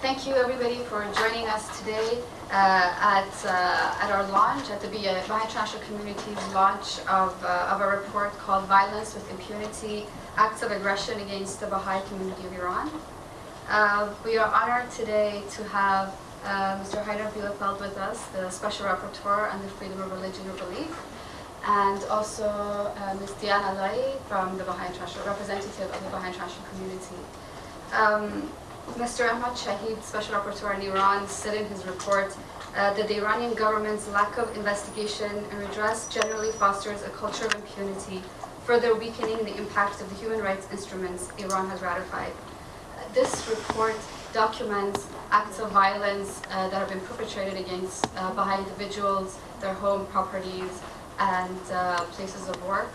thank you everybody for joining us today uh, at, uh, at our launch, at the Baha'i International Community's launch of, uh, of a report called Violence with Impunity, Acts of Aggression Against the Baha'i Community of Iran. Uh, we are honored today to have uh, Mr. Heiner Bielefeldt with us, the Special Rapporteur on the Freedom of Religion or Belief, and also uh, Ms. Diane Ala'i from the Baha'i International, representative of the Baha'i International Community. Um, Mr. Ahmed Shaheed, Special Rapporteur in Iran, said in his report uh, that the Iranian government's lack of investigation and redress generally fosters a culture of impunity, further weakening the impact of the human rights instruments Iran has ratified. Uh, this report documents acts of violence uh, that have been perpetrated against uh, Baha'i individuals, their home properties, and uh, places of work,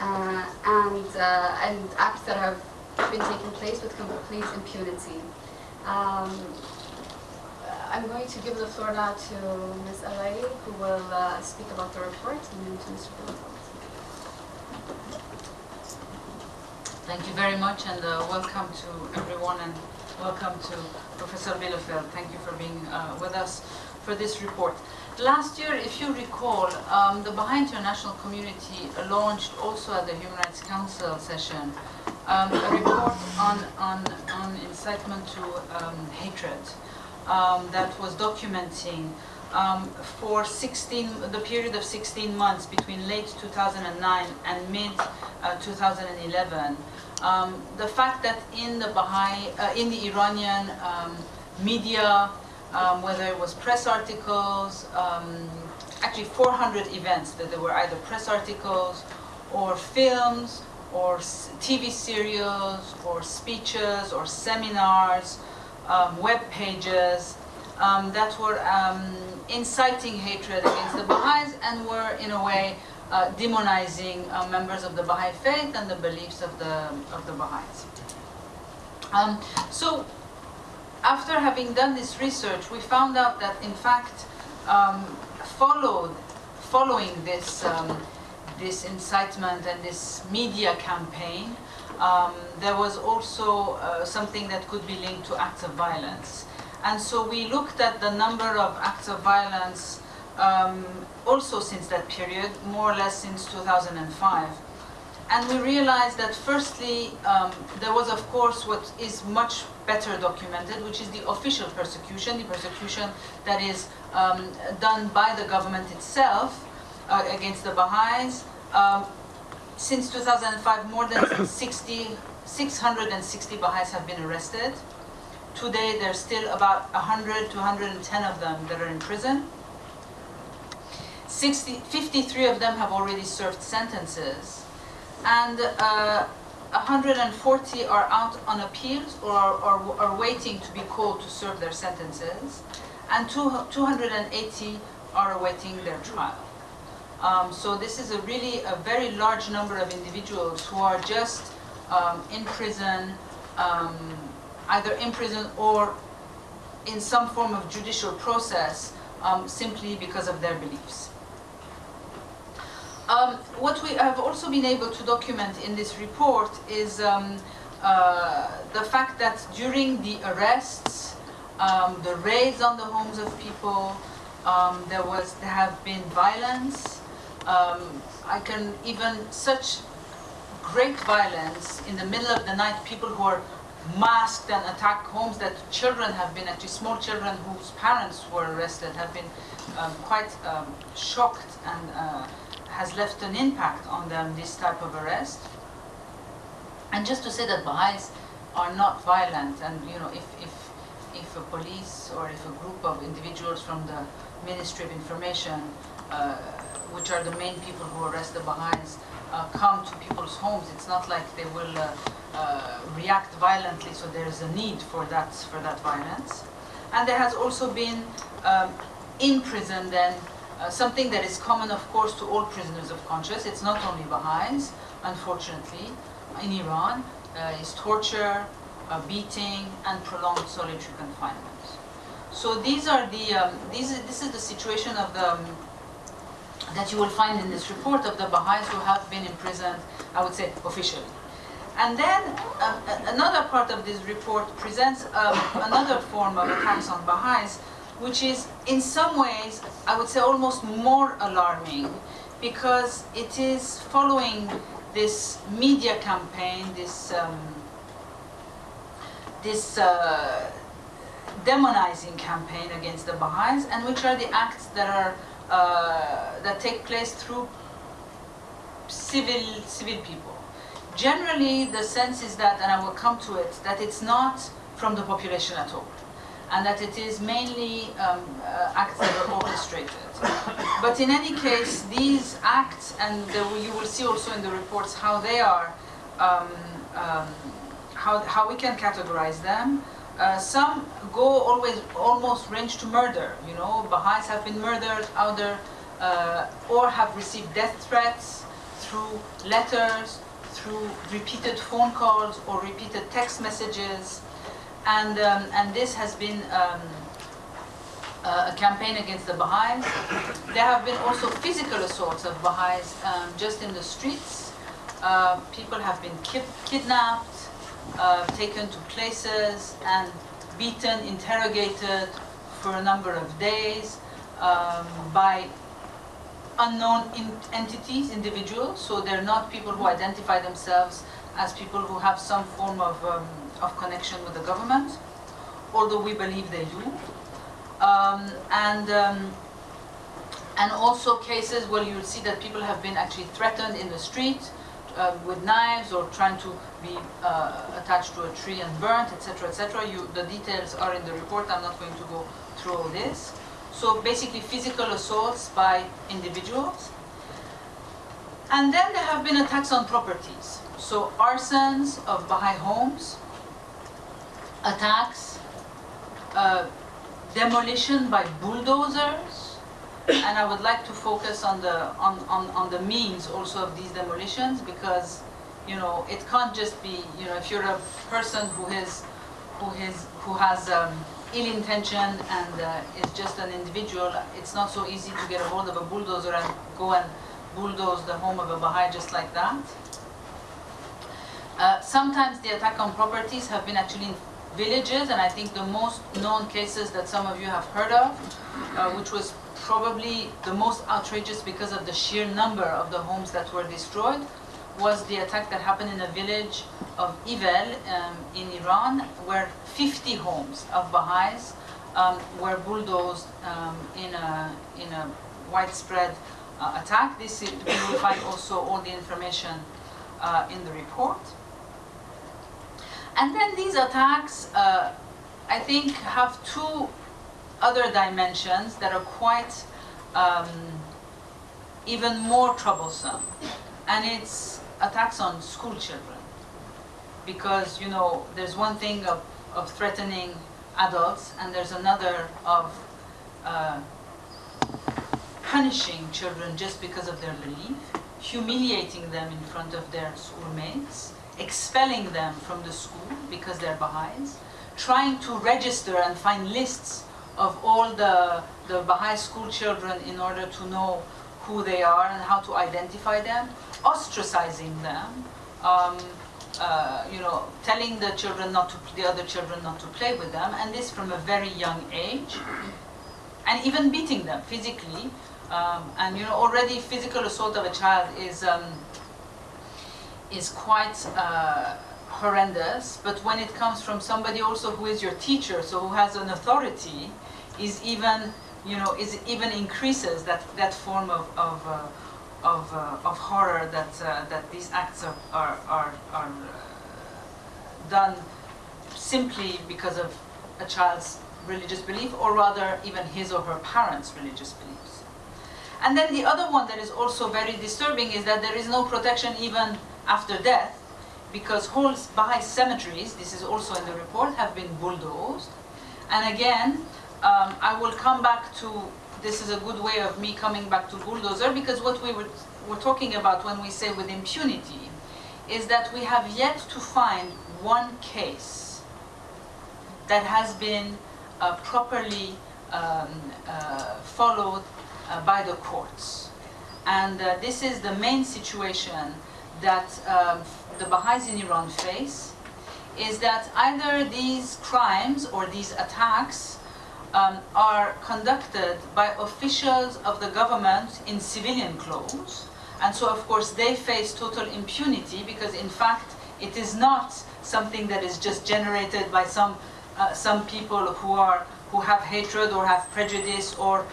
uh, and, and acts that have been taking place with complete impunity. Um, I'm going to give the floor now to Ms. Ala'i, who will uh, speak about the report, and then to Mr. Bielefeldt. Thank you very much, and uh, welcome to everyone, and welcome to Professor Bielefeldt. Thank you for being uh, with us for this report. Last year, if you recall, um, the Baha'i International Community launched also at the Human Rights Council session um, a report on, on, on incitement to um, hatred um, that was documenting um, for 16, the period of 16 months between late 2009 and mid uh, 2011. Um, the fact that in the Baha'i, uh, in the Iranian um, whether it was press articles, actually 400 events that there were either press articles or films or TV serials, or speeches, or seminars, um, web pages um, that were um, inciting hatred against the Baha'is and were, in a way, uh, demonizing uh, members of the Baha'i faith and the beliefs of the, of the Baha'is. Um, so, after having done this research, we found out that, in fact, um, followed, following this um, this incitement and this media campaign, um, there was also uh, something that could be linked to acts of violence. And so we looked at the number of acts of violence um, also since that period, more or less since 2005. And we realized that firstly, um, there was of course what is much better documented, which is the official persecution, the persecution that is um, done by the government itself, uh, against the Baha'is. Um, since 2005, more than 60, 660 Baha'is have been arrested. Today, there's still about 100 to 110 of them that are in prison. 60, 53 of them have already served sentences. And uh, 140 are out on appeals or are, are, waiting to be called to serve their sentences. And two, 280 are awaiting their trial. Um, so this is a really a very large number of individuals who are just um, in prison, um, either in prison or in some form of judicial process um, simply because of their beliefs. Um, what we have also been able to document in this report is um, uh, the fact that during the arrests, the raids on the homes of people, there was there have been violence, um, I can even such great violence in the middle of the night, people who are masked and attack homes that children have been, actually small children whose parents were arrested have been um, quite um, shocked and uh, has left an impact on them, this type of arrest. And just to say that Baha'is are not violent and you know if, if, if a police or if a group of individuals from the Ministry of Information uh, which are the main people who arrest the Baha'is, uh, come to people's homes. It's not like they will uh, uh, react violently, so there's a need for that, for that violence. And there has also been um, in prison then uh, something that is common, of course, to all prisoners of conscience. It's not only Baha'is, unfortunately, in Iran, uh, is torture, uh, beating, and prolonged solitary confinement. So these are the, um, these, this is the situation of the um, that you will find in this report of the Baha'is who have been imprisoned, I would say, officially. And then um, another part of this report presents um, another form of attacks on Baha'is, which is in some ways, I would say almost more alarming because it is following this media campaign, this, um, this uh, demonizing campaign against the Baha'is, and which are the acts that are uh, that take place through civil civil people. Generally, the sense is that, and I will come to it, that it's not from the population at all, and that it is mainly um, uh, acts that are orchestrated. But in any case, these acts, and the, you will see also in the reports how they are, um, um, how, how we can categorize them. Uh, some go always almost range to murder. You know, Baha'is have been murdered, other uh, or have received death threats through letters, through repeated phone calls or repeated text messages, and um, and this has been. Um, a campaign against the Baha'is. There have been also physical assaults of Baha'is um, just in the streets. Uh, people have been ki kidnapped, uh, taken to places and beaten, interrogated for a number of days um, by unknown in entities, individuals. So they're not people who identify themselves as people who have some form of, um, of connection with the government, although we believe they do. Um, and um, and also cases where you'll see that people have been actually threatened in the street uh, with knives or trying to be uh, attached to a tree and burnt, etc., etc. You, the details are in the report. I'm not going to go through all this. So basically, physical assaults by individuals. And then there have been attacks on properties. So arsons of Baha'i homes, attacks, uh, demolition by bulldozers, and I would like to focus on the on, on, on the means also of these demolitions because you know it can't just be you know if you're a person who is who is who has um, ill intention and uh, is just an individual, it's not so easy to get a hold of a bulldozer and go and bulldoze the home of a Baha'i just like that. Uh, sometimes the attack on properties have been actually in villages, and I think the most known cases that some of you have heard of, uh, which was probably the most outrageous because of the sheer number of the homes that were destroyed, was the attack that happened in a village of Ivel um, in Iran, where 50 homes of Baha'is um, were bulldozed um, in, a, in a widespread uh, attack. This is, we will find also all the information uh, in the report. And then these attacks, uh, I think, have two other dimensions that are quite um, even more troublesome. And it's attacks on school children. Because, you know, there's one thing of, of threatening adults, and there's another of uh, punishing children just because of their belief, humiliating them in front of their schoolmates, expelling them from the school because they're Baha'is, trying to register and find lists of all the, the Baha'i school children in order to know who they are and how to identify them, ostracizing them, um, uh, you know, telling the children not to, the other children not to play with them, and this from a very young age, and even beating them physically. Um, and you know, already physical assault of a child is um, is quite uh, horrendous. But when it comes from somebody also who is your teacher, so who has an authority, is even you know is even increases that that form of of uh, of, uh, of horror that uh, that these acts are are are, are uh, done simply because of a child's religious belief, or rather even his or her parents' religious beliefs. And then the other one that is also very disturbing is that there is no protection even after death, because whole Baha'i cemeteries, this is also in the report, have been bulldozed. And again, um, I will come back to, this is a good way of me coming back to bulldozer, because what we were, were talking about when we say with impunity, is that we have yet to find one case that has been uh, properly um, uh, followed uh, by the courts. And uh, this is the main situation that um, the Baha'is in Iran face is that either these crimes or these attacks um, are conducted by officials of the government in civilian clothes. And so, of course, they face total impunity because, in fact, it is not something that is just generated by some, uh, some people who, are, who have hatred or have prejudice or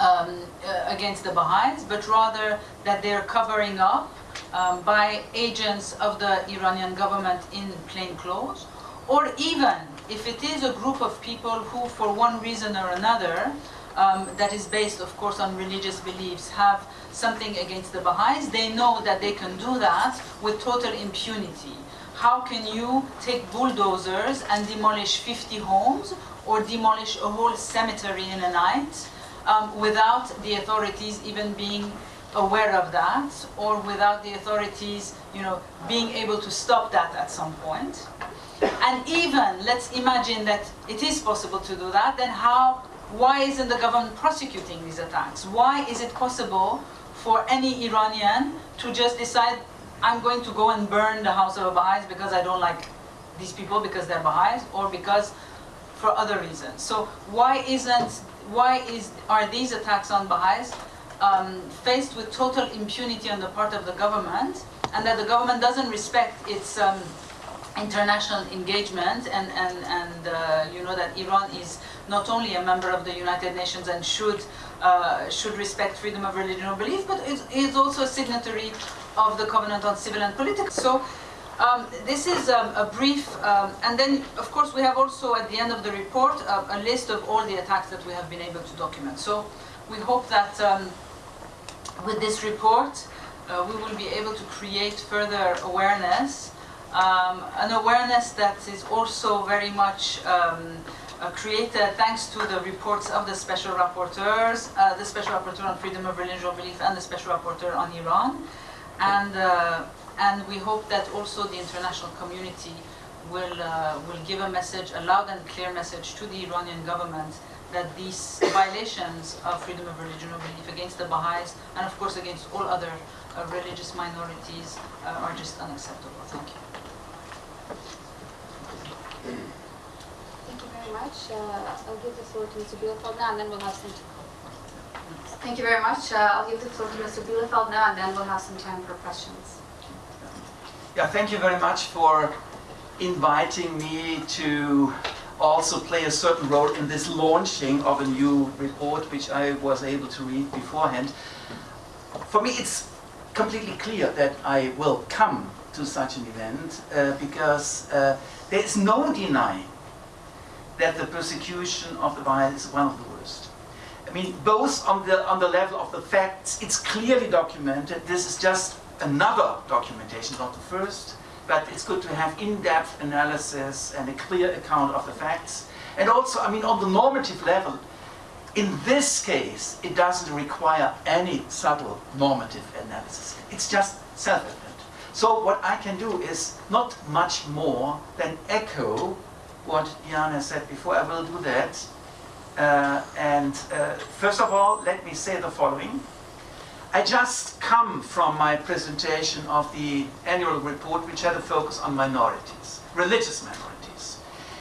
um, uh, against the Baha'is, but rather that they're covering up um, by agents of the Iranian government in plain clothes, or even if it is a group of people who, for one reason or another, um, that is based, of course, on religious beliefs, have something against the Baha'is, they know that they can do that with total impunity. How can you take bulldozers and demolish 50 homes or demolish a whole cemetery in a night um, without the authorities even being aware of that or without the authorities you know, being able to stop that at some point. And even, let's imagine that it is possible to do that, then how, why isn't the government prosecuting these attacks? Why is it possible for any Iranian to just decide, I'm going to go and burn the house of Baha'is because I don't like these people because they're Baha'is or because for other reasons. So why isn't, why is, are these attacks on Baha'is um, faced with total impunity on the part of the government and that the government doesn't respect its um, international engagement and, and, and uh, you know that Iran is not only a member of the United Nations and should, uh, should respect freedom of religion or belief, but is, is also a signatory of the Covenant on Civil and Political. So um, this is um, a brief, um, and then of course we have also at the end of the report uh, a list of all the attacks that we have been able to document. So we hope that um, with this report uh, we will be able to create further awareness um, an awareness that is also very much um, uh, created thanks to the reports of the special rapporteurs, uh, the special rapporteur on freedom of religion or belief and the special rapporteur on Iran. And, uh, and we hope that also the international community will, uh, will give a message, a loud and clear message to the Iranian government that these violations of freedom of religion or belief against the Baha'is and of course against all other uh, religious minorities uh, are just unacceptable. Thank you. Thank you very much. Uh, I'll give the floor to Mr. Bielefeldt now, and then we'll have some. Thank you very much. Uh, I'll give the floor to Mr. Bielefeldt now, and then we'll have some time for questions. Yeah, thank you very much for inviting me to also play a certain role in this launching of a new report, which I was able to read beforehand. For me, it's completely clear that I will come to such an event uh, because uh, there is no denying that the persecution of the Baha'is is one of the worst. I mean, both on the, on the level of the facts, it's clearly documented. This is just another documentation, not the first, but it's good to have in-depth analysis and a clear account of the facts. And also, I mean, on the normative level, in this case, it doesn't require any subtle normative analysis. It's just self-evident. So what I can do is not much more than echo what Diana said before. I will do that. Uh, and uh, first of all, let me say the following. I just come from my presentation of the annual report, which had a focus on minorities, religious minorities.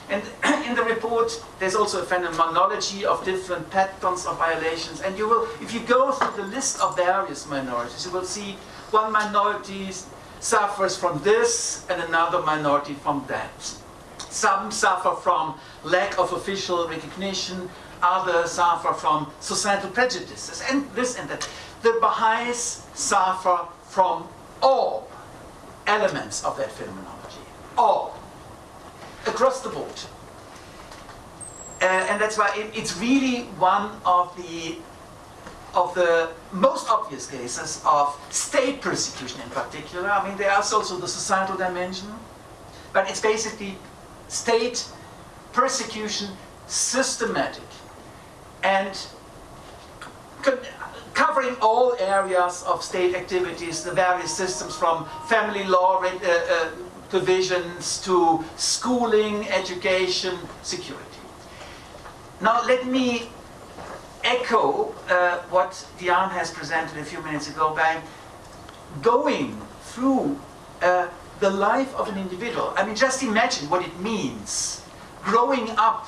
And in the report, there's also a phenomenology of different patterns of violations. And you will, if you go through the list of various minorities, you will see one minority suffers from this and another minority from that. Some suffer from lack of official recognition, others suffer from societal prejudices, and this and that. The Baha'is suffer from all elements of that phenomenology, all, across the board. Uh, and that's why it, it's really one of the of the most obvious cases of state persecution in particular. I mean, there is also the societal dimension, but it's basically state persecution, systematic, and covering all areas of state activities, the various systems from family law uh, uh, divisions to schooling, education, security. Now let me echo uh, what Diane has presented a few minutes ago by going through uh, the life of an individual. I mean, just imagine what it means growing up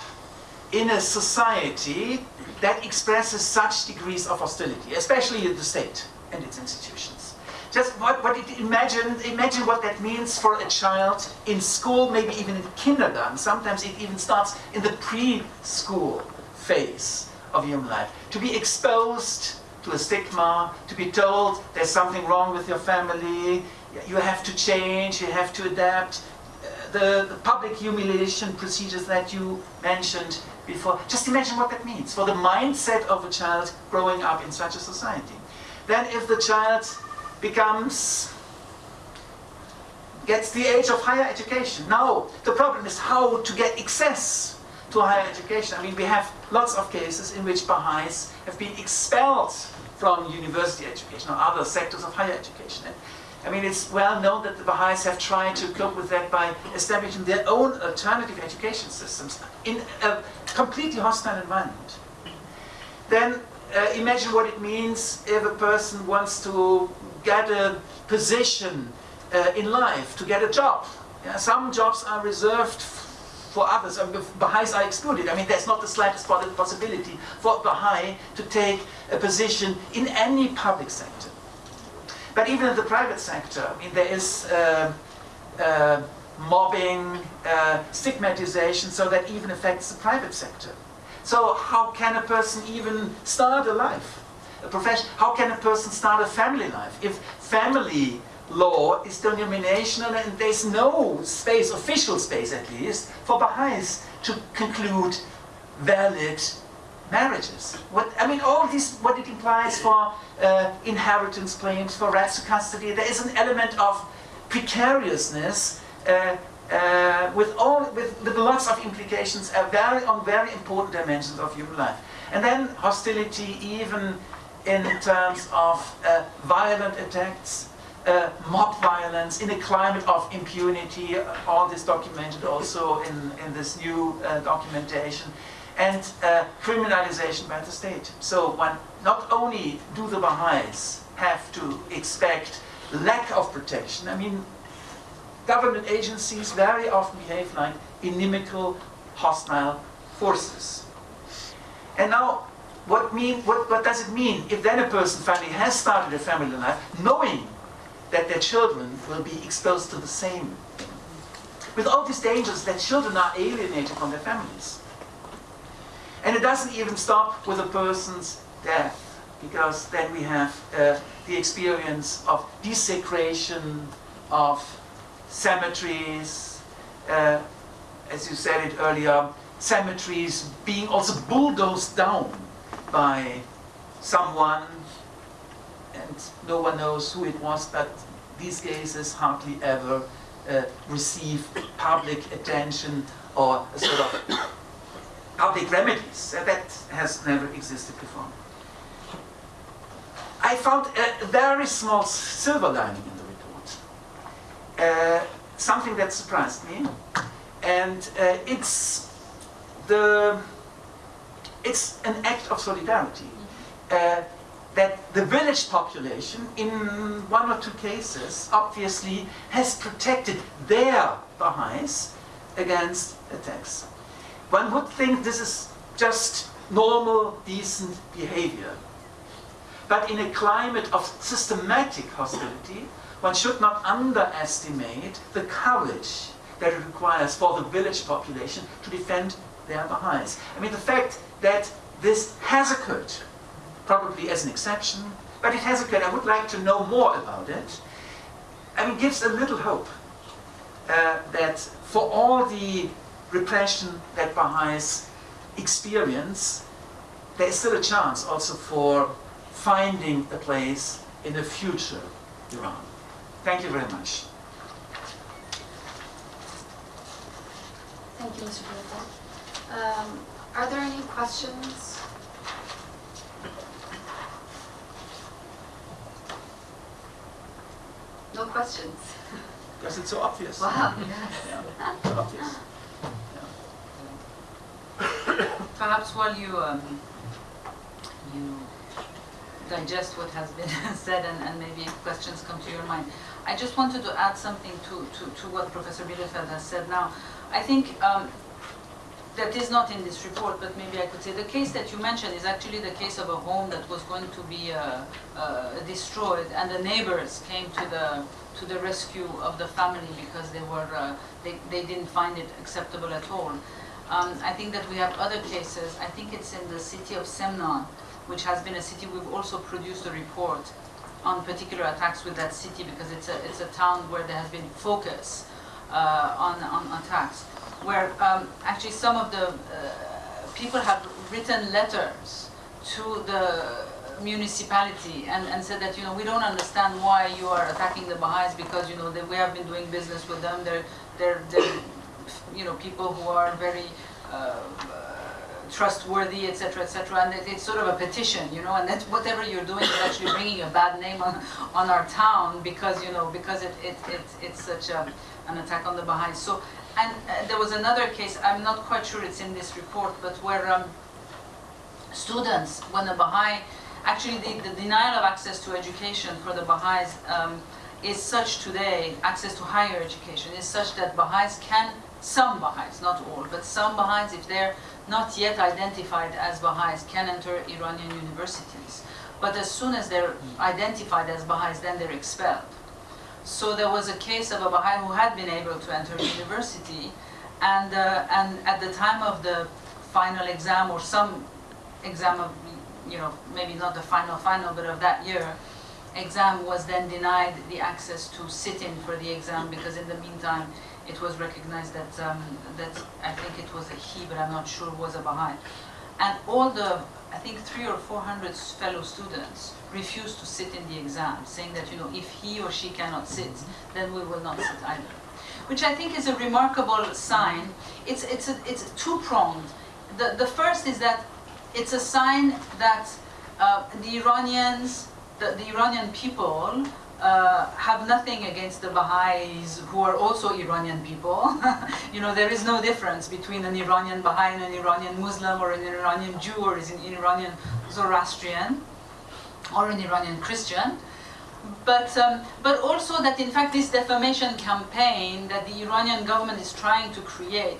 in a society that expresses such degrees of hostility, especially in the state and its institutions. Just what, what it, imagine, imagine what that means for a child in school, maybe even in kindergarten. Sometimes it even starts in the preschool phase of human life. To be exposed to a stigma, to be told there's something wrong with your family, you have to change, you have to adapt. The, the public humiliation procedures that you mentioned before, just imagine what that means for the mindset of a child growing up in such a society. Then if the child becomes gets the age of higher education. Now, the problem is how to get access to higher education. I mean, we have lots of cases in which Baha'is have been expelled from university education or other sectors of higher education. And, I mean, it's well known that the Baha'is have tried to cope with that by establishing their own alternative education systems in a completely hostile environment. Then uh, imagine what it means if a person wants to get a position uh, in life, to get a job. Yeah, some jobs are reserved for others, I mean, Baha'is are excluded. I mean, there's not the slightest possibility for a Baha'i to take a position in any public sector. But even in the private sector, I mean, there is uh, uh, mobbing, uh, stigmatization, so that even affects the private sector. So how can a person even start a life? A profession? How can a person start a family life? If family law is denominational and there's no space, official space at least, for Baha'is to conclude valid marriages. What I mean, all this, what it implies for uh, inheritance claims, for rights to custody, there is an element of precariousness uh, uh, with all with, with lots of implications uh, very, on very important dimensions of human life. And then hostility, even in terms of uh, violent attacks, uh, mob violence, in a climate of impunity, uh, all this documented also in, in this new documentation, and criminalization by the state. So one, not only do the Baha'is have to expect lack of protection, I mean, government agencies very often behave like inimical, hostile forces. And now, what, mean, what, what does it mean if then a person finally has started a family life, knowing that their children will be exposed to the same With all these dangers that children are alienated from their families. And it doesn't even stop with a person's death, because then we have uh, the experience of desecration of cemeteries, uh, as you said it earlier, cemeteries being also bulldozed down by someone, and no one knows who it was, but these cases hardly ever uh, receive public attention or a sort of public remedies. Uh, that has never existed before. I found a very small silver lining in the report. Uh, something that surprised me. And uh, it's the it's an act of solidarity. Uh, that the village population, in one or two cases, obviously has protected their Baha'is against attacks. One would think this is just normal, decent behavior. But in a climate of systematic hostility, one should not underestimate the courage that it requires for the village population to defend their Baha'is. I mean, the fact that this has occurred, probably as an exception, but it has occurred. I would like to know more about it. I mean, gives a little hope uh, that for all the repression that Baha'is experience, there is still a chance also for finding a place in the future Iran. Thank you very much. Thank you, Mr. Director. Um, are there any questions? No questions? Because it's so obvious. Wow. Yeah, so obvious. Perhaps while you, um, you digest what has been said and, and maybe questions come to your mind. I just wanted to add something to, to, to what Professor Bielefeldt has said now. I think um, that is not in this report, but maybe I could say the case that you mentioned is actually the case of a home that was going to be uh, uh, destroyed, and the neighbors came to the to the rescue of the family because they were uh, they, they didn't find it acceptable at all. Um, I think that we have other cases. I think it's in the city of Semnan, which has been a city we've also produced a report on particular attacks with that city because it's a it's a town where there has been focus uh, on on attacks. Where um, actually some of the uh, people have written letters to the municipality and, and said that you know we don't understand why you are attacking the Baha'is because you know that we have been doing business with them. They're they're, they're you know people who are very uh, trustworthy etc etc and it, it's sort of a petition you know and that whatever you're doing is actually bringing a bad name on on our town because you know because it, it, it it's such a, an attack on the Baha'is so and uh, there was another case, I'm not quite sure it's in this report, but where um, students, when the Baha'i, actually the, the, denial of access to education for the Baha'is um, is such today, access to higher education, is such that Baha'is can, some Baha'is, not all, but some Baha'is, if they're not yet identified as Baha'is, can enter Iranian universities. But as soon as they're identified as Baha'is, then they're expelled. So there was a case of a Baha'i who had been able to enter university, and, uh, and at the time of the final exam or some exam of, you know, maybe not the final final, but of that year, exam was then denied the access to sit in for the exam because in the meantime it was recognized that, um, that I think it was a he, but I'm not sure, was a Baha'i. And all the, I think three or four hundred fellow students refused to sit in the exam, saying that, you know, if he or she cannot sit, then we will not sit either. Which I think is a remarkable sign. It's, it's, a, it's two-pronged. The, the first is that it's a sign that uh, the Iranians, the, the Iranian people, uh, have nothing against the Baha'is who are also Iranian people. you know, there is no difference between an Iranian Baha'i and an Iranian Muslim or an Iranian Jew or an Iranian Zoroastrian or an Iranian Christian. But, um, but also that in fact this defamation campaign that the Iranian government is trying to create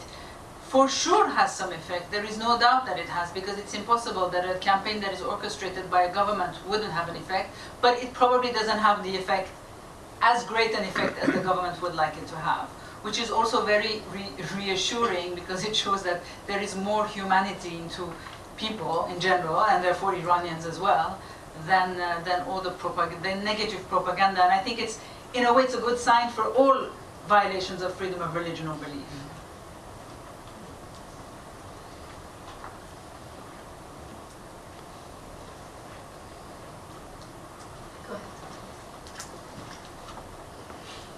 for sure has some effect. There is no doubt that it has because it's impossible that a campaign that is orchestrated by a government wouldn't have an effect, but it probably doesn't have the effect, as great an effect as the government would like it to have. Which is also very re reassuring because it shows that there is more humanity into people in general, and therefore Iranians as well, than, uh, than all the, the negative propaganda. And I think it's, in a way, it's a good sign for all violations of freedom of religion or belief.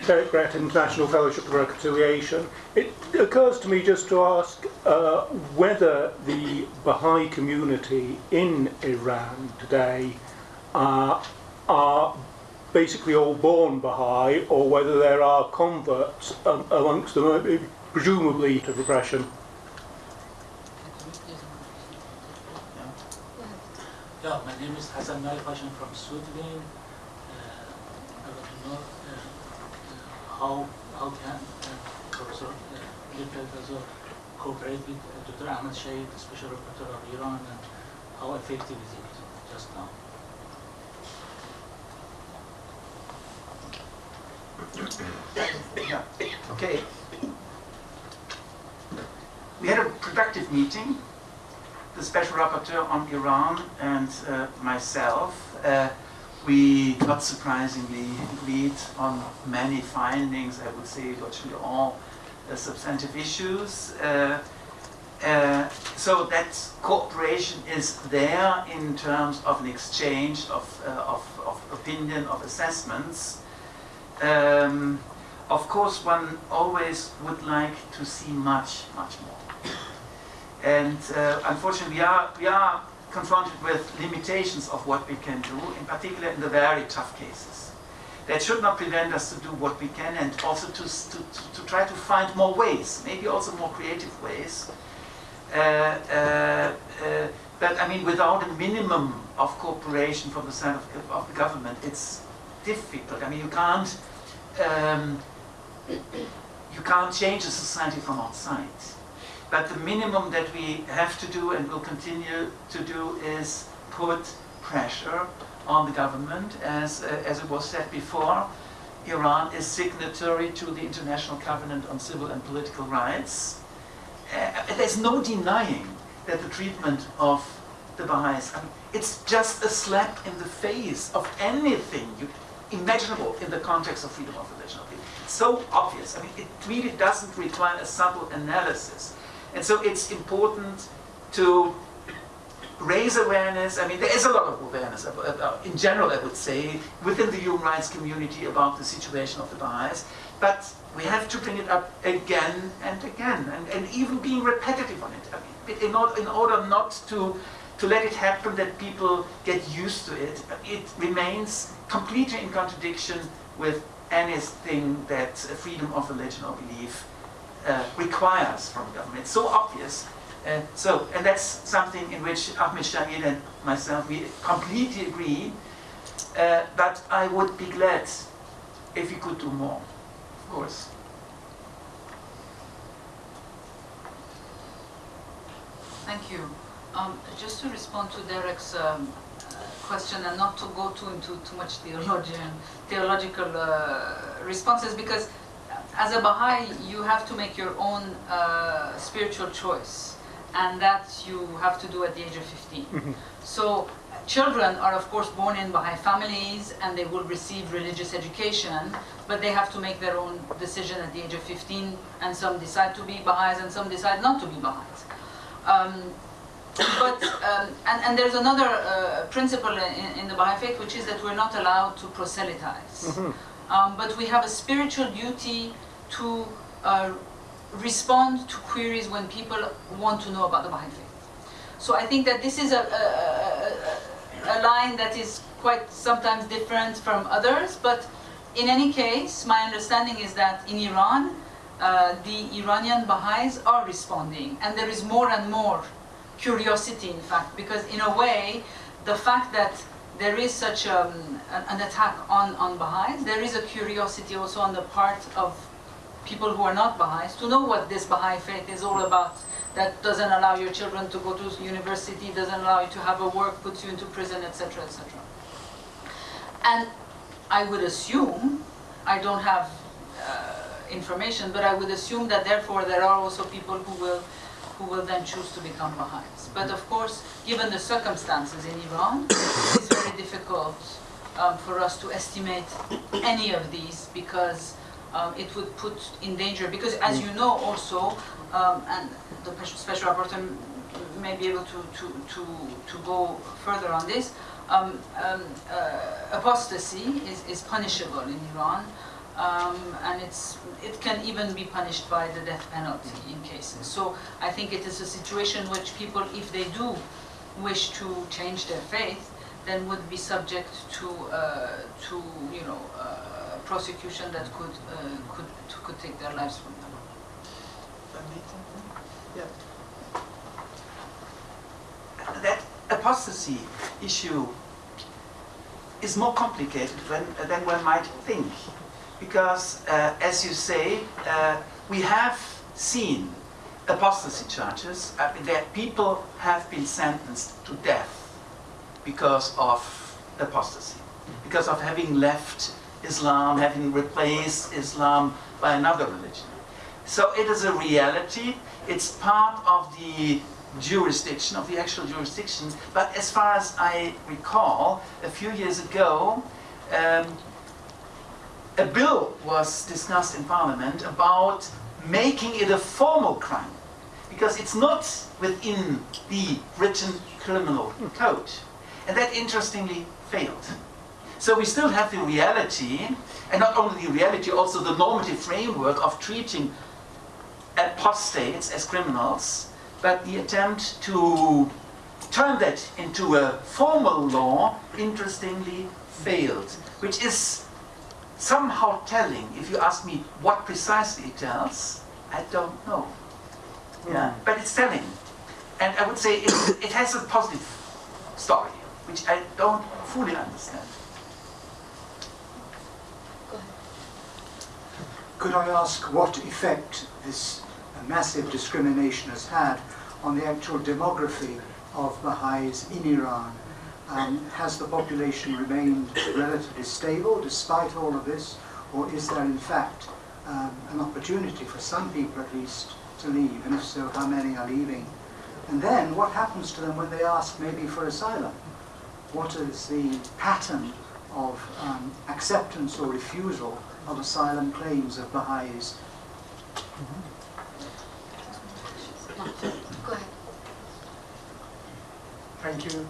Derek Brett, International Fellowship for Reconciliation. It occurs to me just to ask uh, whether the Baha'i community in Iran today uh, are basically all born Baha'i or whether there are converts um, amongst them, uh, presumably to repression. Yeah, my name is Hassan Nalifashan from Sudlin. Uh, I want to know uh, how, how can uh, Professor uh, cooperate with uh, Dr. Ahmed Shaheed, the Special Rapporteur of Iran, and how effective is it just now? Okay. We had a productive meeting, the Special Rapporteur on Iran and uh, myself. Uh, we, not surprisingly, agreed on many findings, I would say virtually all uh, substantive issues. Uh, uh, so that cooperation is there in terms of an exchange of, uh, of, of opinion, of assessments. Um, of course, one always would like to see much, much more. And uh, unfortunately, we are, we are confronted with limitations of what we can do, in particular in the very tough cases. That should not prevent us to do what we can and also to, to, to try to find more ways, maybe also more creative ways, uh, uh, uh But I mean, without a minimum of cooperation from the side of, of the government, it's difficult. I mean, you can't um, you can't change a society from outside. But the minimum that we have to do and will continue to do is put pressure on the government. As, uh, as it was said before, Iran is signatory to the International Covenant on Civil and Political Rights. Uh, there's no denying that the treatment of the Baha'is, I mean, it's just a slap in the face of anything imaginable in the context of freedom of religion. It's so obvious. I mean, it really doesn't require a subtle analysis. And so it's important to raise awareness. I mean, there is a lot of awareness, about, uh, in general, I would say, within the human rights community about the situation of the Baha'is. But we have to bring it up again and again, and, and even being repetitive on it. I mean, in, order, in order not to, to let it happen that people get used to it, it remains completely in contradiction with anything that freedom of religion or belief uh, requires from government. It's so obvious. Uh, so, and that's something in which Ahmed Shaheed and myself, we completely agree. Uh, but I would be glad if we could do more, of course. Thank you. Um, just to respond to Derek's um, uh, question and not to go too into too much theologian, theological uh, responses because as a Baha'i you have to make your own uh, spiritual choice and that you have to do at the age of 15. so children are of course born in Baha'i families and they will receive religious education but they have to make their own decision at the age of 15 and some decide to be Baha'is and some decide not to be Baha'is. Um, but um, and, and there's another uh, principle in, in, the Baha'i faith which is that we're not allowed to proselytize. Mm -hmm. Um, but we have a spiritual duty to uh, respond to queries when people want to know about the Baha'i faith. So I think that this is a, a, a, a line that is quite sometimes different from others, but in any case, my understanding is that in Iran, uh, the Iranian Baha'is are responding, and there is more and more curiosity, in fact, because in a way, the fact that there is such um, an attack on, on Baha'is, there is a curiosity also on the part of people who are not Baha'is to know what this Baha'i faith is all about. That doesn't allow your children to go to university, doesn't allow you to have a work, puts you into prison, etc., etc. And I would assume, I don't have uh, information, but I would assume that therefore there are also people who will who will then choose to become Baha'is. But of course, given the circumstances in Iran, it's very difficult um, for us to estimate any of these because um, it would put in danger, because as you know also, um, and the special rapporteur may be able to, to, to, to go further on this, um, um, uh, apostasy is, is punishable in Iran um, and it's, it can even be punished by the death penalty in cases. So I think it is a situation which people, if they do wish to change their faith, then would be subject to, uh, to you know, uh, prosecution that could, uh, could, could take their lives from them. Yeah. That apostasy issue is more complicated than, than one might think because, uh, as you say, uh, we have seen apostasy charges. Mean, that people have been sentenced to death because of apostasy, because of having left Islam, having replaced Islam by another religion. So it is a reality. It's part of the jurisdiction, of the actual jurisdiction. But as far as I recall, a few years ago, um, a bill was discussed in Parliament about making it a formal crime because it's not within the written criminal code. And that interestingly failed. So we still have the reality, and not only the reality, also the normative framework of treating apostates as criminals, but the attempt to turn that into a formal law, interestingly, failed, which is somehow telling. If you ask me what precisely it tells, I don't know. Yeah, mm. but it's telling. And I would say it, it has a positive story, which I don't fully understand. Go ahead. Could I ask what effect this massive discrimination has had on the actual demography of Baha'is in Iran? Um, has the population remained relatively stable despite all of this, or is there in fact um, an opportunity for some people at least to leave, and if so, how many are leaving? And then what happens to them when they ask maybe for asylum? What is the pattern of um, acceptance or refusal of asylum claims of Baha'is? Go ahead. Thank you.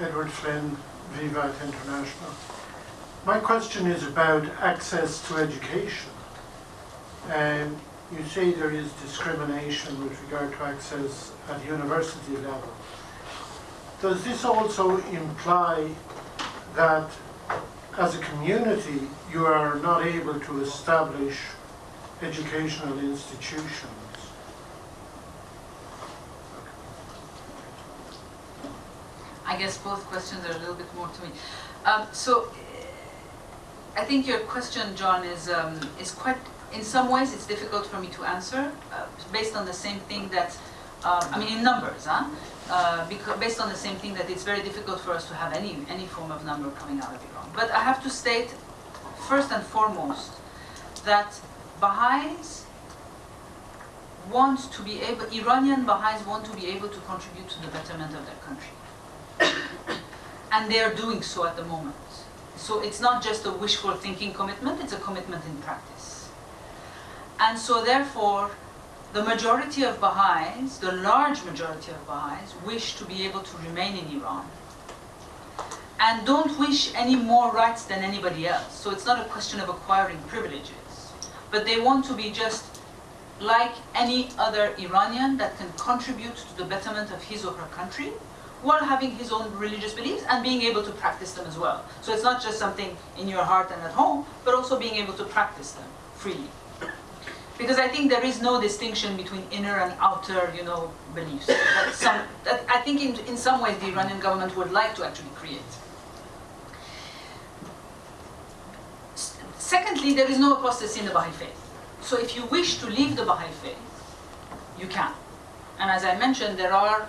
Edward Flynn, Vivat International. My question is about access to education. And you say there is discrimination with regard to access at university level. Does this also imply that as a community you are not able to establish educational institutions? I guess both questions are a little bit more to me. Um, so, I think your question, John, is um, is quite. In some ways, it's difficult for me to answer, uh, based on the same thing that. Um, I mean, in numbers, huh? Uh, because based on the same thing that it's very difficult for us to have any any form of number coming out of Iran. But I have to state, first and foremost, that Baha'is want to be able, Iranian Baha'is want to be able to contribute to the betterment of their country and they are doing so at the moment. So it's not just a wishful thinking commitment, it's a commitment in practice. And so therefore, the majority of Baha'is, the large majority of Baha'is, wish to be able to remain in Iran and don't wish any more rights than anybody else. So it's not a question of acquiring privileges, but they want to be just like any other Iranian that can contribute to the betterment of his or her country while having his own religious beliefs and being able to practice them as well. So it's not just something in your heart and at home, but also being able to practice them freely. Because I think there is no distinction between inner and outer, you know, beliefs. That some, that I think in, in some ways the Iranian government would like to actually create. Secondly, there is no apostasy in the Baha'i faith. So if you wish to leave the Baha'i faith, you can. And as I mentioned, there are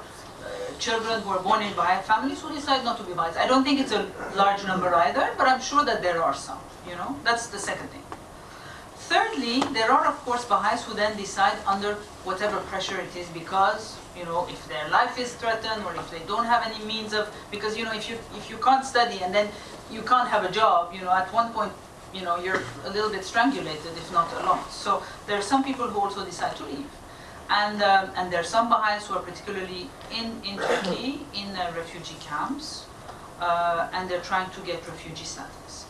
children who are born in Baha'i families who decide not to be Baha'is. I don't think it's a large number either, but I'm sure that there are some, you know? That's the second thing. Thirdly, there are of course Baha'is who then decide under whatever pressure it is because, you know, if their life is threatened or if they don't have any means of, because, you know, if you, if you can't study and then you can't have a job, you know, at one point, you know, you're a little bit strangulated, if not alone. So there are some people who also decide to leave. And, um, and there are some Baha'is who are particularly in, in Turkey, in uh, refugee camps, uh, and they're trying to get refugee status.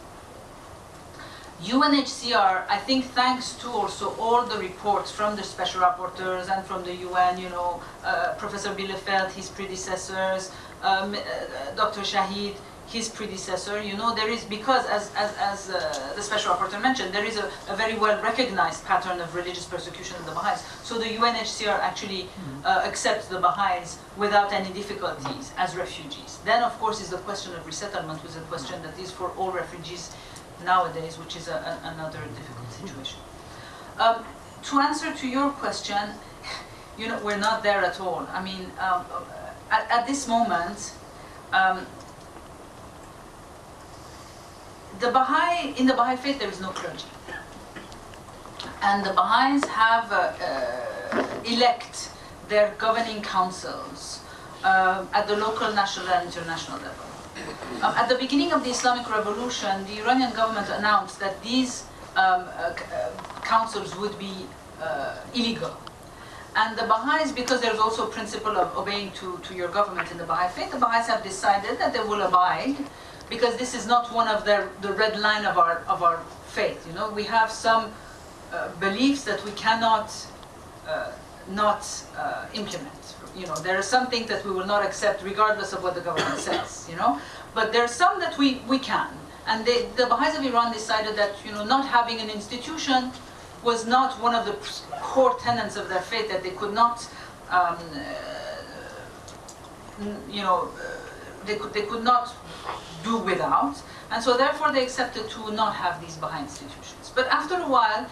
UNHCR, I think thanks to also all the reports from the special rapporteurs and from the UN, you know, uh, Professor Bielefeldt, his predecessors, um, uh, Dr. Shaheed, his predecessor, you know, there is, because as, as, as uh, the special rapporteur mentioned, there is a, a, very well recognized pattern of religious persecution of the Baha'is. So the UNHCR actually uh, accepts the Baha'is without any difficulties as refugees. Then, of course, is the question of resettlement, which is a question that is for all refugees nowadays, which is a, a, another difficult situation. Um, to answer to your question, you know, we're not there at all. I mean, um, at, at, this moment, um, the Baha'i, in the Baha'i faith, there is no clergy. And the Baha'is have uh, uh, elect their governing councils uh, at the local, national, and international level. Um, at the beginning of the Islamic Revolution, the Iranian government announced that these um, uh, councils would be uh, illegal. And the Baha'is, because there's also a principle of obeying to, to your government in the Baha'i faith, the Baha'is have decided that they will abide because this is not one of the, the red line of our, of our faith. You know, we have some uh, beliefs that we cannot uh, not uh, implement. You know, there are some things that we will not accept regardless of what the government says, you know. But there are some that we, we can. And they, the Baha'is of Iran decided that, you know, not having an institution was not one of the core tenets of their faith, that they could not um, mm, you know, uh, they could, they could not do without. And so therefore they accepted to not have these Baha'i institutions. But after a while,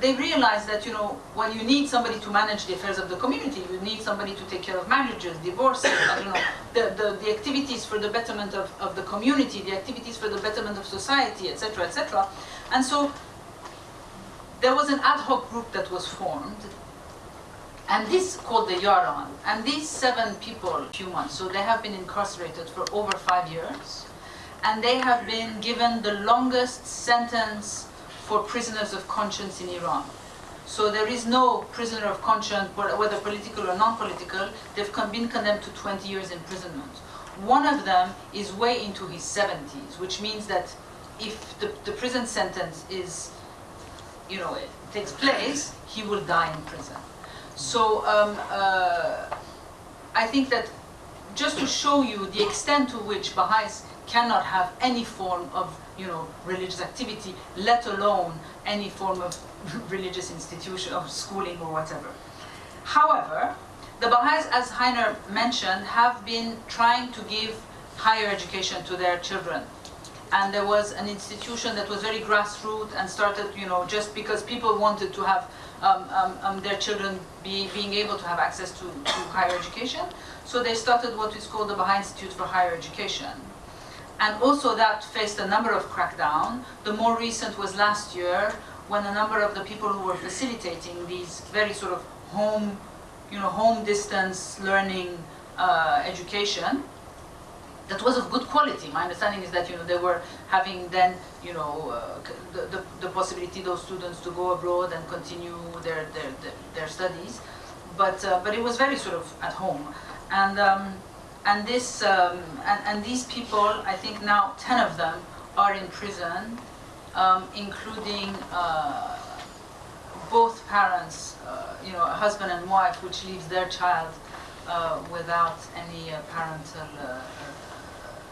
they realized that, you know, when you need somebody to manage the affairs of the community, you need somebody to take care of marriages, divorces, know, the, the, the activities for the betterment of, of the community, the activities for the betterment of society, etc., etc. And so there was an ad hoc group that was formed, and this is called the Yaran. And these seven people, months, so they have been incarcerated for over five years, and they have been given the longest sentence for prisoners of conscience in Iran. So there is no prisoner of conscience, whether political or non-political, they've been condemned to 20 years imprisonment. One of them is way into his 70s, which means that if the, the prison sentence is, you know, it takes place, he will die in prison. So um, uh, I think that just to show you the extent to which Baha'is cannot have any form of you know, religious activity, let alone any form of religious institution, of schooling or whatever. However, the Baha'is, as Heiner mentioned, have been trying to give higher education to their children. And there was an institution that was very grassroots and started, you know, just because people wanted to have um, um, um, their children be, being able to have access to, to higher education. So they started what is called the Baha'i Institute for Higher Education. And also that faced a number of crackdown. The more recent was last year when a number of the people who were facilitating these very sort of home, you know, home distance learning uh, education that was of good quality. My understanding is that you know they were having then you know uh, the, the, the possibility those students to go abroad and continue their their, their, their studies, but uh, but it was very sort of at home, and um, and this um, and, and these people I think now ten of them are in prison, um, including. Uh, both parents, uh, you know, a husband and wife, which leaves their child uh, without any parental uh,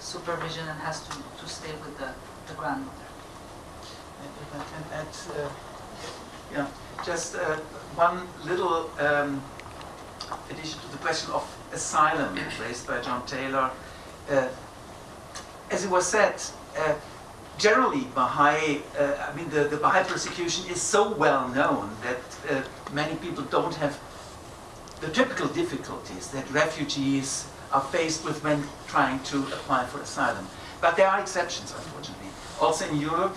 supervision and has to, to stay with the, the grandmother. And if I can add, uh, yeah, just uh, one little um, addition to the question of asylum raised by John Taylor. Uh, as it was said, uh, generally Baha'i, uh, I mean the, the Baha'i persecution is so well known that uh, many people don't have the typical difficulties that refugees are faced with when trying to apply for asylum. But there are exceptions, unfortunately. Also in Europe,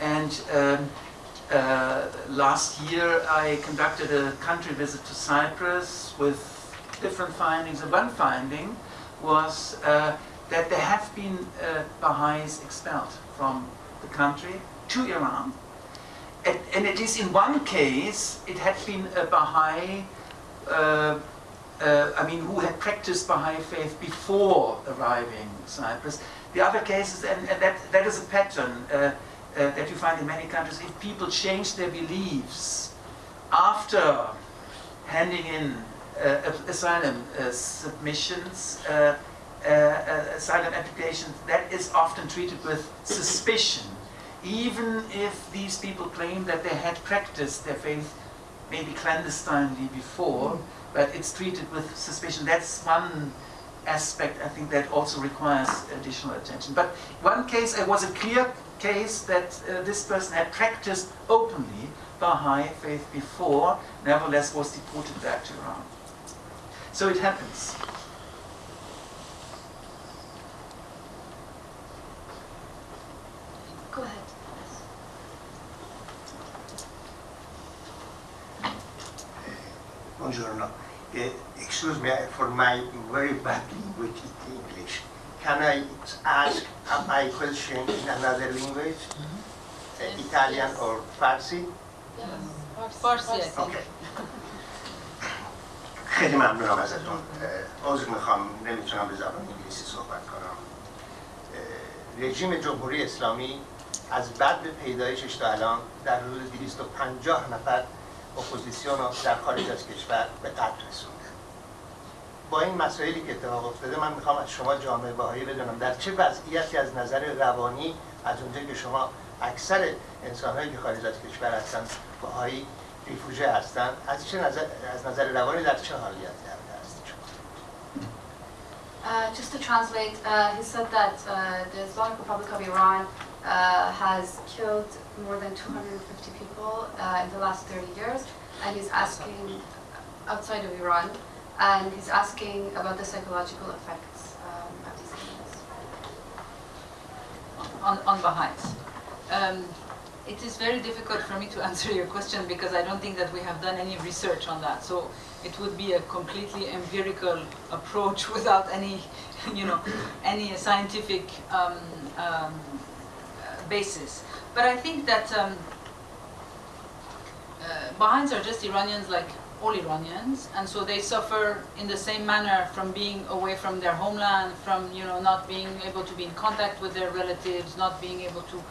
and um, uh, last year I conducted a country visit to Cyprus with different findings. And one finding was uh, that there have been uh, Baha'is expelled from the country to Iran. And, and, it is in one case, it had been a Baha'i uh, I mean, who had practiced Baha'i faith before arriving in Cyprus. The other cases, and, and that, that is a pattern uh, uh, that you find in many countries, if people change their beliefs after handing in uh, asylum uh, submissions, uh, asylum applications, that is often treated with suspicion, even if these people claim that they had practiced their faith maybe clandestinely before. Mm but it's treated with suspicion. That's one aspect I think that also requires additional attention. But one case, it was a clear case that uh, this person had practiced openly Baha'i faith before, nevertheless was deported back to Iran. So it happens. Go ahead. Buongiorno. Uh, excuse me for my very bad language English. Can I ask my question in another language? Uh, Italian or Farsi? Yes. Farsi. Okay. خیلی ممنونم ازتون عذر می‌خوام نمی‌تونم به زبان انگلیسی صحبت کنم رژیم جمهوری اسلامی از بعد به پیدایشش تا الان در حدود 250 نفر اپوزیسیون رو در خارج از کشور به قتل رسونده با این مسائلی که اتفاق افتاده من می‌خوام از شما جامعه باهایی بدونم در چه وضعیتی از نظر روانی از اونجا که شما اکثر انسانهایی که خارج از کشور هستن باهایی ریفوژه هستن از چه نظر از نظر روانی در چه حالیتی هستید Uh, just to translate, uh, he said that uh, the Islamic Republic of Iran uh, has killed more than 250 people uh, in the last 30 years, and he's asking outside of Iran, and he's asking about the psychological effects um, of these killings. on, on Baha'is. Um, it is very difficult for me to answer your question because I don't think that we have done any research on that. So it would be a completely empirical approach without any, you know, any scientific um, um, basis. But I think that um, uh, Baha'is are just Iranians like all Iranians, and so they suffer in the same manner from being away from their homeland, from you know not being able to be in contact with their relatives, not being able to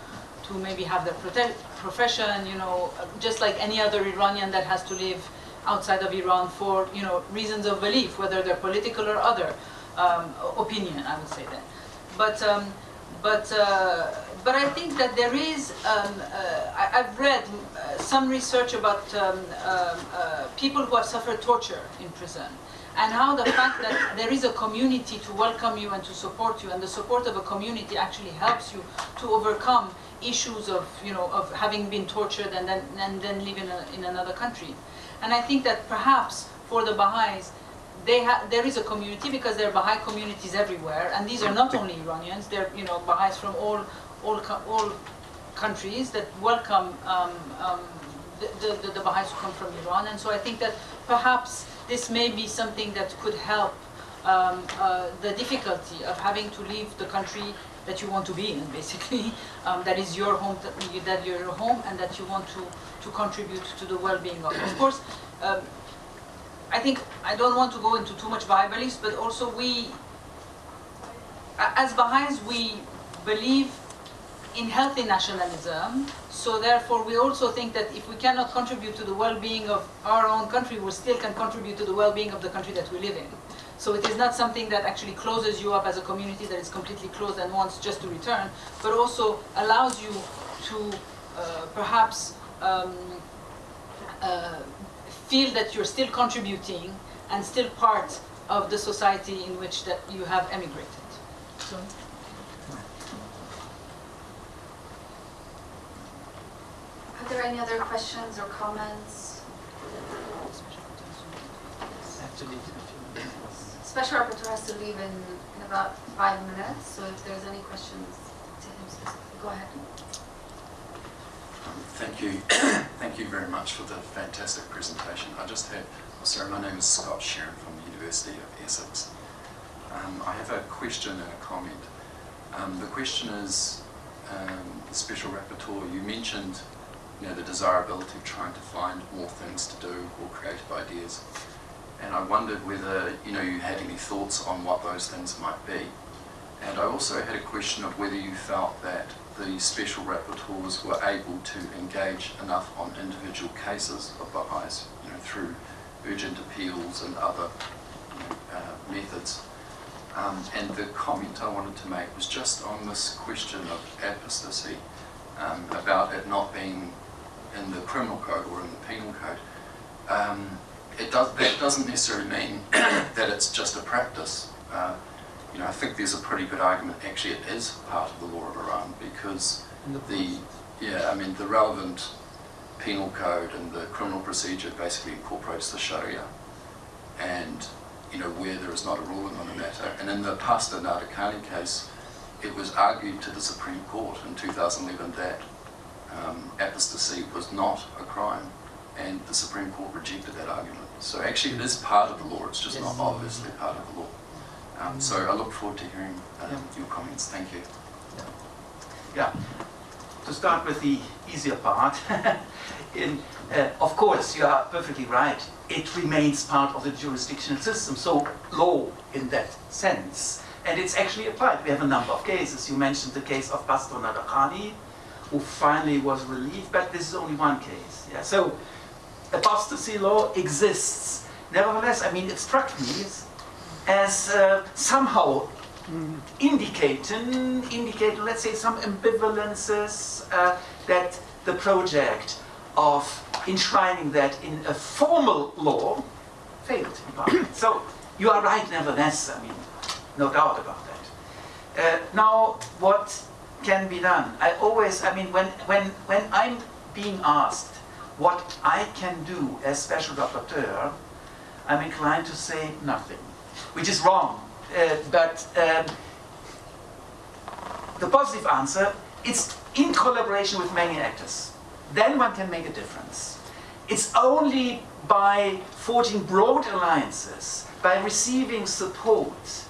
to maybe have their profession, you know, just like any other Iranian that has to live outside of Iran for you know reasons of belief, whether they're political or other um, opinion, I would say that. But um, but uh, but I think that there is. Um, uh, I, have read uh, some research about um, um, uh, people who have suffered torture in prison, and how the fact that there is a community to welcome you and to support you, and the support of a community actually helps you to overcome issues of you know of having been tortured and then and then live in, another country. And I think that perhaps for the Baha'is, there is a community because there are Baha'i communities everywhere, and these are not only Iranians; they're you know Baha'is from all all all countries that welcome um, um, the, the, the Baha'is who come from Iran. And so I think that perhaps this may be something that could help um, uh, the difficulty of having to leave the country that you want to be in, basically, um, that is your home, that you're your home, and that you want to, to contribute to the well-being of. Of course, um, I think I don't want to go into too much Baha'i beliefs, but also we, as Baha'is, we believe in healthy nationalism. So therefore, we also think that if we cannot contribute to the well-being of our own country, we still can contribute to the well-being of the country that we live in. So it is not something that actually closes you up as a community that is completely closed and wants just to return, but also allows you to uh, perhaps um, uh, feel that you're still contributing and still part of the society in which that you have emigrated. So. Are there any other questions or comments? Actually, a few minutes. Special rapporteur has to leave in, in about five minutes, so if there's any questions to him specifically, go ahead. Um, Thank you. Thank you very much for the fantastic presentation. I just had, oh, sorry, my name is Scott Sheeran from the University of Essex. Um, I have a question and a comment. Um, the question is, um, the Special Rapporteur, you mentioned you know, the desirability of trying to find more things to do or creative ideas. And I wondered whether you know you had any thoughts on what those things might be. And I also had a question of whether you felt that the special rapporteurs were able to engage enough on individual cases of Baha'is, you know, through urgent appeals and other you know, uh, methods. Um, and the comment I wanted to make was just on this question of apostasy, um, about it not being in the criminal code or in the penal code. Um, it does, that doesn't necessarily mean that it's just a practice. Uh, you know, I think there's a pretty good argument. Actually, it is part of the law of Iran because the yeah, I mean the relevant penal code and the criminal procedure basically incorporates the Sharia, and you know where there is not a ruling on the matter. And in the Pastor Nadarkhani case, it was argued to the Supreme Court in 2011 that um, apostasy was not a crime, and the Supreme Court rejected that argument. So actually, it is part of the law. It's just Yes. not obviously part of the law. Um, so I look forward to hearing um, Yeah. your comments. Thank you. Yeah. To start with the easier part, in, uh, of course, you are perfectly right. It remains part of the jurisdictional system, so law in that sense. And it's actually applied. We have a number of cases. You mentioned the case of Pastor Nadarkhani, who finally was relieved, but this is only one case. Yeah? So apostasy law exists. Nevertheless, I mean, it struck me as, as uh, somehow indicating, indicating, let's say, some ambivalences uh, that the project of enshrining that in a formal law failed in part. So you are right, nevertheless. I mean, no doubt about that. Uh, now, what can be done? I always, I mean, when, when, when I'm being asked what I can do as special rapporteur, I'm inclined to say nothing, which is wrong. Uh, but um, the positive answer, it's in collaboration with many actors. Then one can make a difference. It's only by forging broad alliances, by receiving support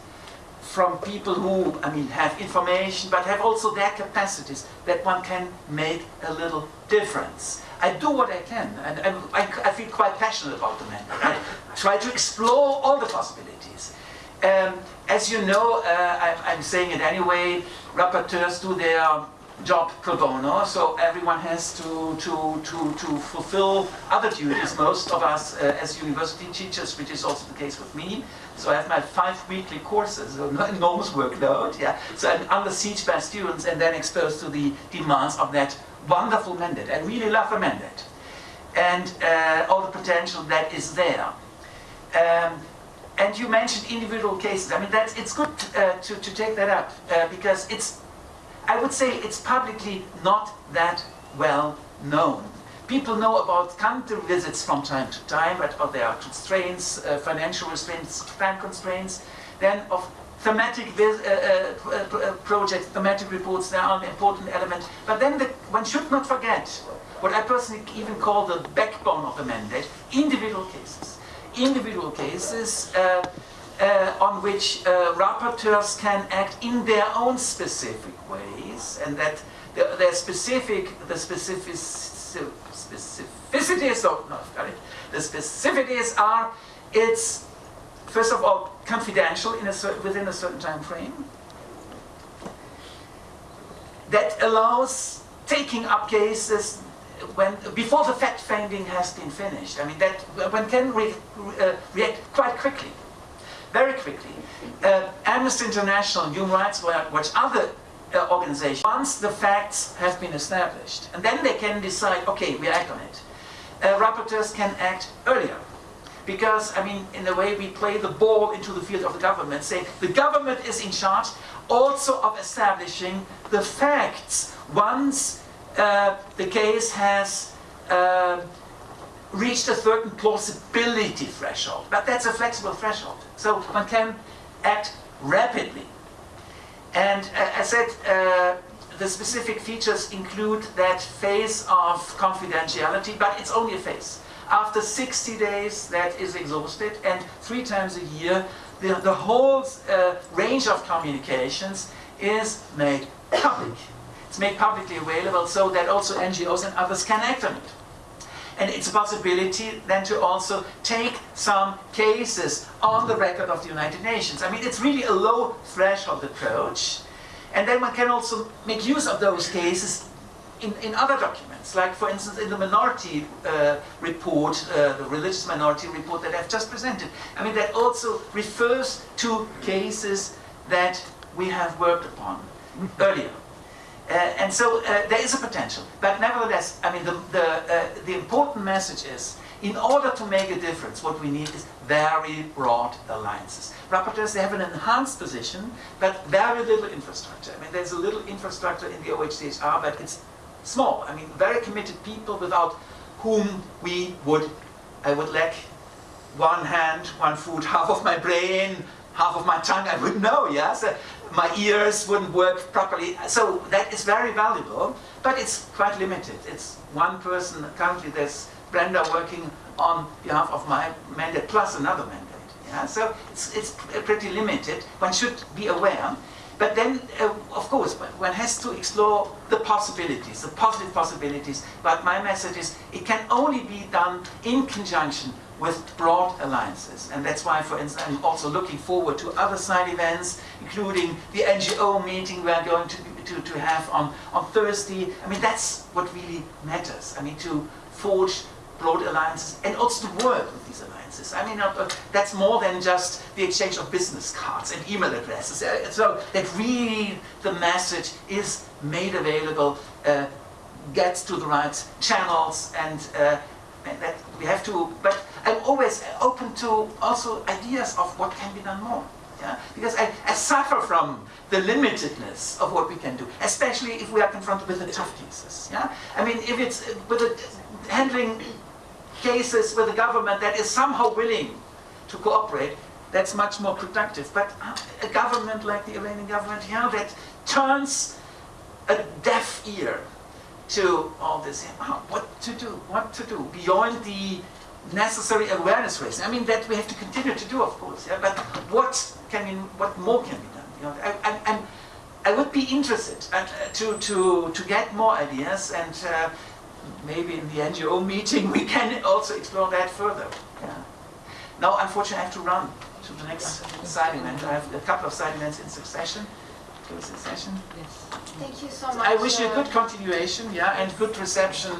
from people who, I mean, have information, but have also their capacities, that one can make a little difference. I do what I can, and, and I, I, feel quite passionate about the mandate. I try to explore all the possibilities. Um, as you know, uh, I, I'm saying it anyway, rapporteurs do their job pro bono, so everyone has to, to, to, to fulfill other duties, most of us uh, as university teachers, which is also the case with me. So I have my five weekly courses, enormous workload, yeah. So I'm under siege by students and then exposed to the demands of that wonderful mandate. I really love the mandate. And uh, all the potential that is there. Um, and you mentioned individual cases. I mean, that's, it's good uh, to, to take that up uh, because it's, I would say it's publicly not that well known. People know about country visits from time to time, but there are constraints, uh, financial restraints, time constraints. Then of thematic uh, uh, uh, projects, thematic reports, they are an important element. But then the, one should not forget what I personally even call the backbone of the mandate, individual cases individual cases uh, on which uh, rapporteurs can act in their own specific ways, and that their specific, the specific, specificities, no, got it. The specificities are, it's first of all confidential in a certain, within a certain time frame. That allows taking up cases when before the fact finding has been finished. I mean that one can re, uh, react quite quickly, very quickly. Uh, Amnesty International, Human Rights Watch, other uh, organizations, once the facts have been established, and then they can decide, okay, we act on it. Uh, rapporteurs can act earlier. Because, I mean, in a way we play the ball into the field of the government, say the government is in charge also of establishing the facts once uh, the case has uh, reached a certain plausibility threshold. But that's a flexible threshold. So one can act rapidly. And I said, uh, the specific features include that phase of confidentiality, but it's only a phase. After 60 days, that is exhausted, and three times a year, the, the whole uh, range of communications is made public. It's made publicly available so that also NGOs and others can act on it. And it's a possibility then to also take some cases on the record of the United Nations. I mean, it's really a low threshold approach. And then one can also make use of those cases in, in other documents, like for instance in the minority uh, report, uh, the religious minority report that I've just presented. I mean, that also refers to cases that we have worked upon earlier. Uh, and so uh, there is a potential. But nevertheless, I mean, the, the, uh, the important message is, in order to make a difference, what we need is very broad alliances. Rapporteurs, they have an enhanced position, but very little infrastructure. I mean, there's a little infrastructure in the OHCHR, but it's small. I mean, very committed people without whom we would, I would lack one hand, one foot, half of my brain, half of my tongue, I would know, yes? My ears wouldn't work properly. So that is very valuable, but it's quite limited. It's one person, currently there's Brenda working on behalf of my mandate plus another mandate. Yeah? So it's, it's pretty limited. One should be aware. But then, uh, of course, one has to explore the possibilities, the positive possibilities. But my message is, it can only be done in conjunction with broad alliances. And that's why, for instance, I'm also looking forward to other side events, including the NGO meeting we're going to, to, to have on, on Thursday. I mean, that's what really matters. I mean, to forge broad alliances and also to work with these alliances. I mean, uh, that's more than just the exchange of business cards and email addresses. Uh, so that really the message is made available, uh, gets to the right channels, and, uh, and that we have to, but I'm always open to also ideas of what can be done more. Yeah? Because I, I suffer from the limitedness of what we can do, especially if we are confronted with the tough cases. Yeah, I mean, if it's uh, with a, handling cases with a government that is somehow willing to cooperate, that's much more productive. But uh, a government like the Iranian government here that turns a deaf ear to all this, uh, what to do, what to do, beyond the necessary awareness raising. I mean, that we have to continue to do, of course, yeah, but what can we, what more can be done? You know, I, I, I'm, would be interested uh, to, to, to get more ideas and uh, maybe in the NGO meeting we can also explore that further. Yeah. Now, unfortunately, I have to run to the next side event. I have a couple of side events in succession. In succession. Yes. Thank you so much. I wish you a uh, good continuation, yeah, and good reception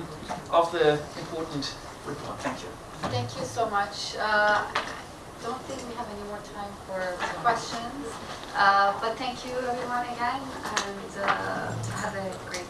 of the important report. Thank you. Thank you so much. Uh, I don't think we have any more time for questions, Uh, but thank you everyone again, and uh, have a great